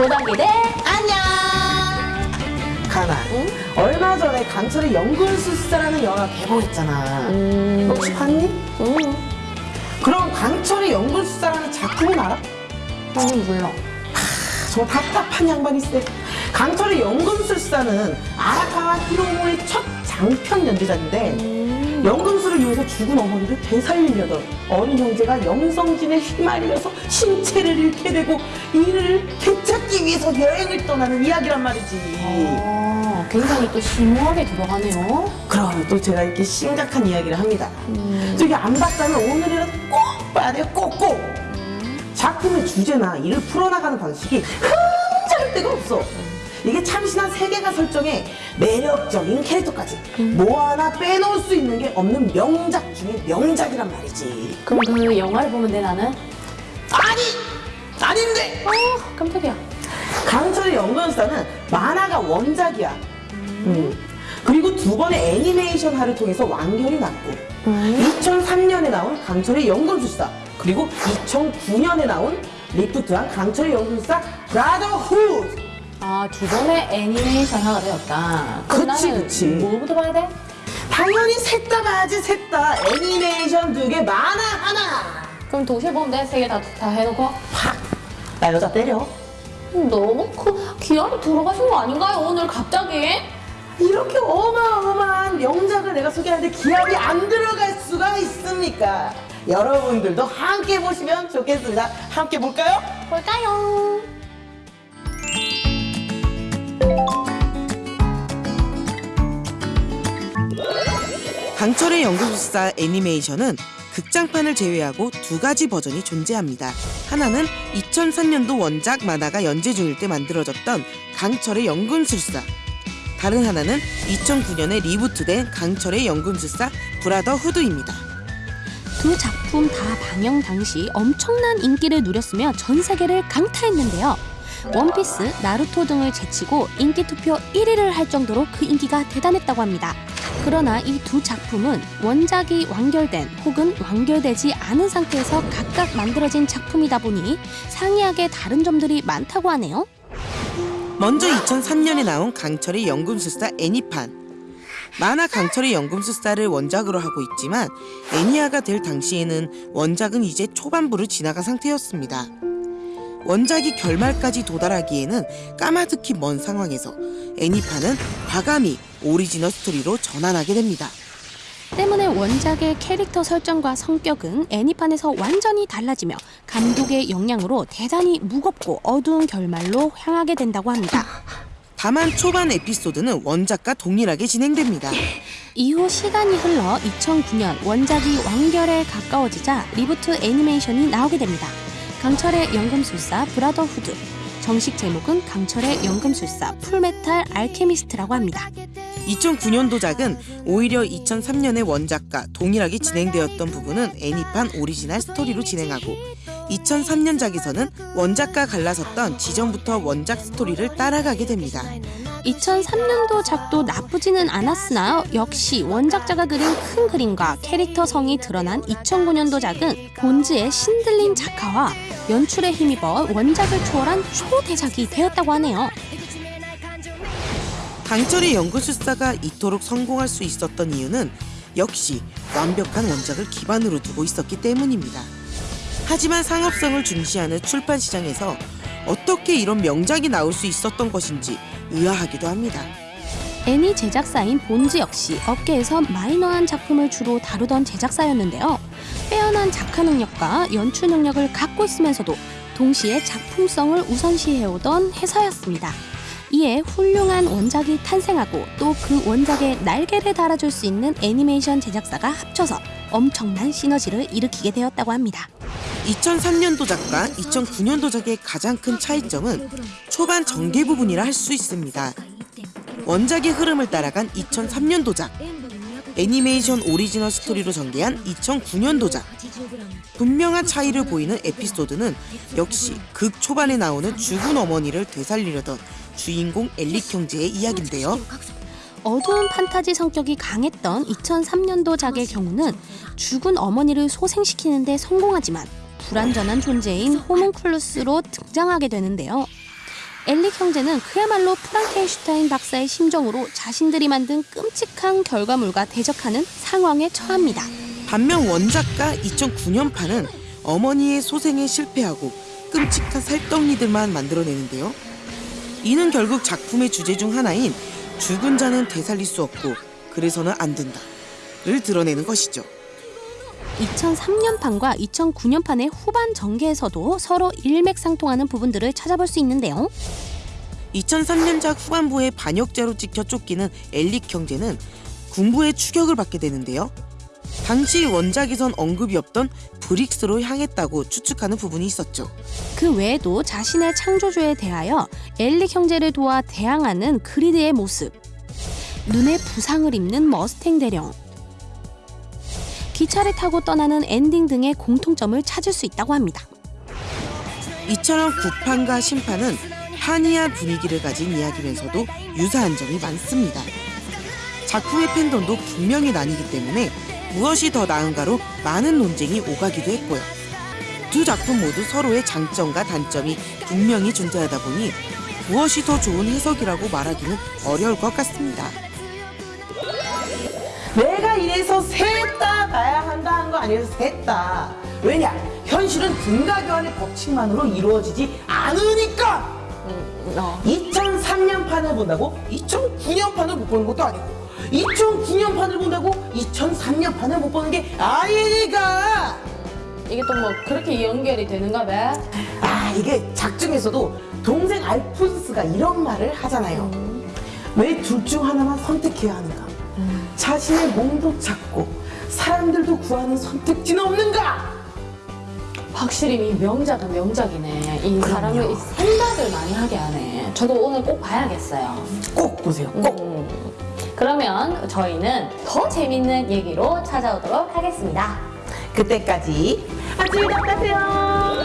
고단기대 안녕. 가나 얼마 전에 강철의 연금술사라는 영화 개봉했잖아 음, 너 혹시 봤니? 음, 그럼 강철의 연금술사라는 작품은 알아? 음, 몰라. 저 답답한 양반일세 강철의 연금술사는 아라카와 히로모의 첫 장편 연재작인데 음, 연금술을 위해서 죽은 어머니를 되살리려던 어린 형제가 영성진에 휘말려서 신체를 잃게 되고 이를 되찾기 위해서 여행을 떠나는 이야기란 말이지. 어, 굉장히 또 심오하게 들어가네요. 그럼 또 제가 이렇게 심각한 이야기를 합니다. 음, 저기 안 봤다면 오늘이라도 꼭 봐야 돼요 꼭꼭. 작품의 주제나 이를 풀어나가는 방식이 흠잡을 데가 없어 이게 참신한 세계관 설정에 매력적인 캐릭터까지 뭐 하나 빼놓을 수 있는 게 없는 명작 중에 명작이란 말이지 그럼 그 영화를 보면 돼 나는? 아니! 아닌데! 어, 깜짝이야. 강철의 연금사는 만화가 원작이야 음. 그리고 두 번의 애니메이션화를 통해서 완결이 났고 음, 2003년에 나온 강철의 연금술사 그리고 2009년에 나온 리프트한 강철의 연금술사 브라더후드 아, 두 번의 애니메이션화가 되었다. 그치, 그치. 뭐부터 봐야 돼? 당연히 셋다 봐야지 셋다 애니메이션 두 개 만화 하나 그럼 동시에 보면 돼? 세 개 다 다 해놓고? 팍 나 여자 때려 너무 그 기압이 들어가신 거 아닌가요? 오늘 갑자기? 이렇게 어마어마한 명작을 내가 소개하는데 기합이 안 들어갈 수가 있습니까 여러분들도 함께 보시면 좋겠습니다 함께 볼까요? 볼까요? 강철의 연금술사 애니메이션은 극장판을 제외하고 두 가지 버전이 존재합니다. 하나는 2003년도 원작 만화가 연재 중일 때 만들어졌던 강철의 연금술사. 다른 하나는 2009년에 리부트된 강철의 연금술사 브라더 후드입니다. 두 작품 다 방영 당시 엄청난 인기를 누렸으며 전 세계를 강타했는데요. 원피스, 나루토 등을 제치고 인기 투표 1위를 할 정도로 그 인기가 대단했다고 합니다. 그러나 이 두 작품은 원작이 완결된 혹은 완결되지 않은 상태에서 각각 만들어진 작품이다 보니 상이하게 다른 점들이 많다고 하네요. 먼저 2003년에 나온 강철의 연금술사 애니판. 만화 강철의 연금술사를 원작으로 하고 있지만 애니화가 될 당시에는 원작은 이제 초반부를 지나간 상태였습니다. 원작이 결말까지 도달하기에는 까마득히 먼 상황에서 애니판은 과감히 오리지널 스토리로 전환하게 됩니다. 때문에 원작의 캐릭터 설정과 성격은 애니판에서 완전히 달라지며 감독의 영향으로 대단히 무겁고 어두운 결말로 향하게 된다고 합니다. 다만 초반 에피소드는 원작과 동일하게 진행됩니다. 이후 시간이 흘러 2009년 원작이 완결에 가까워지자 리부트 애니메이션이 나오게 됩니다. 강철의 연금술사 브라더후드. 정식 제목은 강철의 연금술사 풀메탈 알케미스트라고 합니다. 2009년도작은 오히려 2003년의 원작과 동일하게 진행되었던 부분은 애니판 오리지널 스토리로 진행하고 2003년작에서는 원작과 갈라섰던 지점부터 원작 스토리를 따라가게 됩니다. 2003년도 작도 나쁘지는 않았으나 역시 원작자가 그린 큰 그림과 캐릭터 성이 드러난 2009년도 작은 본즈의 신들린 작화와 연출에 힘입어 원작을 초월한 초대작이 되었다고 하네요. 강철의 연구술사가 이토록 성공할 수 있었던 이유는 역시 완벽한 원작을 기반으로 두고 있었기 때문입니다. 하지만 상업성을 중시하는 출판 시장에서 어떻게 이런 명작이 나올 수 있었던 것인지 의아하기도 합니다. 애니 제작사인 본즈 역시 업계에서 마이너한 작품을 주로 다루던 제작사였는데요. 빼어난 작화 능력과 연출 능력을 갖고 있으면서도 동시에 작품성을 우선시해오던 회사였습니다. 이에 훌륭한 원작이 탄생하고 또 그 원작에 날개를 달아줄 수 있는 애니메이션 제작사가 합쳐서 엄청난 시너지를 일으키게 되었다고 합니다. 2003년도 작과 2009년도 작의 가장 큰 차이점은 초반 전개 부분이라 할 수 있습니다. 원작의 흐름을 따라간 2003년도 작, 애니메이션 오리지널 스토리로 전개한 2009년도 작. 분명한 차이를 보이는 에피소드는 역시 극 초반에 나오는 죽은 어머니를 되살리려던 주인공 엘릭 형제의 이야기인데요. 어두운 판타지 성격이 강했던 2003년도 작의 경우는 죽은 어머니를 소생시키는데 성공하지만 불완전한 존재인 호문클루스로 등장하게 되는데요. 엘릭 형제는 그야말로 프랑켄슈타인 박사의 심정으로 자신들이 만든 끔찍한 결과물과 대적하는 상황에 처합니다. 반면 원작가 2009년판은 어머니의 소생에 실패하고 끔찍한 살덩이들만 만들어내는데요. 이는 결국 작품의 주제 중 하나인 죽은 자는 되살릴 수 없고 그래서는 안 된다를 드러내는 것이죠. 2003년판과 2009년판의 후반 전개에서도 서로 일맥상통하는 부분들을 찾아볼 수 있는데요. 2003년작 후반부에 반역자로 찍혀 쫓기는 엘릭 형제는 군부의 추격을 받게 되는데요. 당시 원작에선 언급이 없던 브릭스로 향했다고 추측하는 부분이 있었죠. 그 외에도 자신의 창조주에 대하여 엘릭 형제를 도와 대항하는 그리드의 모습, 눈에 부상을 입는 머스탱 대령, 기차를 타고 떠나는 엔딩 등의 공통점을 찾을 수 있다고 합니다. 이처럼 구판과 신판은 판이한 분위기를 가진 이야기면서도 유사한 점이 많습니다. 작품의 팬덤도 분명히 나뉘기 때문에 무엇이 더 나은가로 많은 논쟁이 오가기도 했고요. 두 작품 모두 서로의 장점과 단점이 분명히 존재하다 보니 무엇이 더 좋은 해석이라고 말하기는 어려울 것 같습니다. 내가 이래서 셋다 봐야 한다는 거 아니어서 셋다. 왜냐? 현실은 등가 교환의 법칙만으로 이루어지지 않으니까. 어. 2003년 판을 본다고 2009년 판을 못 보는 것도 아니고 2009년 판을 본다고 2003년 판을 못 보는 게 아니니까. 이게 또 뭐 그렇게 연결이 되는가 봐. 아 이게 작중에서도 동생 알프스가 이런 말을 하잖아요. 왜둘 중 하나만 선택해야 하는가? 자신의 몸도 찾고 사람들도 구하는 선택지는 없는가? 확실히 이 명작은 명작이네. 이 사람을 이 생각을 많이 하게 하네. 저도 오늘 꼭 봐야겠어요. 꼭 보세요. 꼭. 음. 그러면 저희는 더 재밌는 얘기로 찾아오도록 하겠습니다. 그때까지 안녕히 가세요.